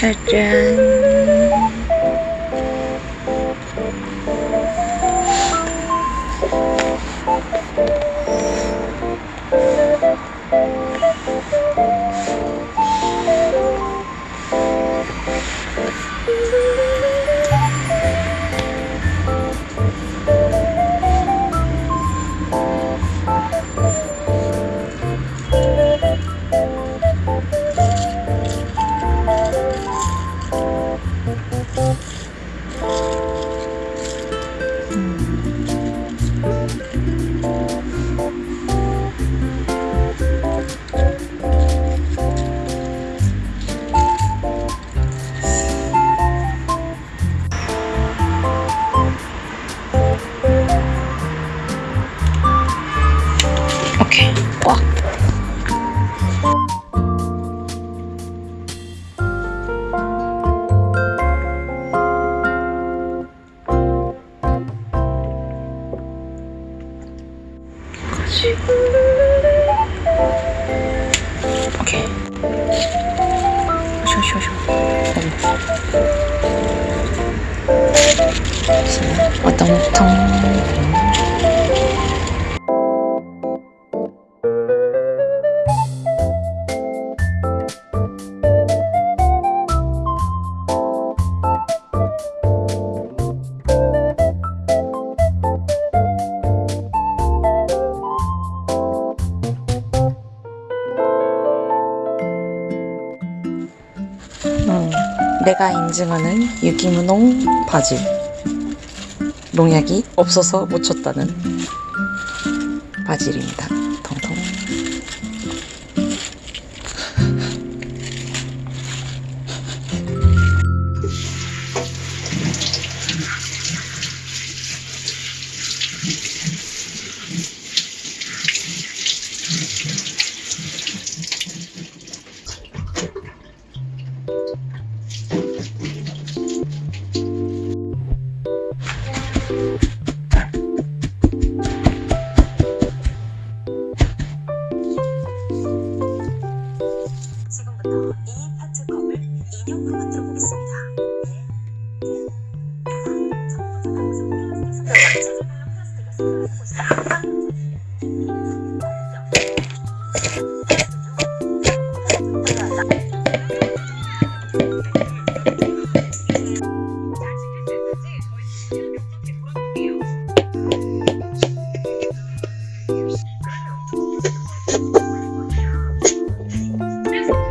children 오케이. 어머. 어떤 통. 음, 내가 인증하는 유기무농 바질 농약이 없어서 못 쳤다는 바질입니다. 통통. 지금부터 이 파트 컵을 인형으로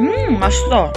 음, 맛있어.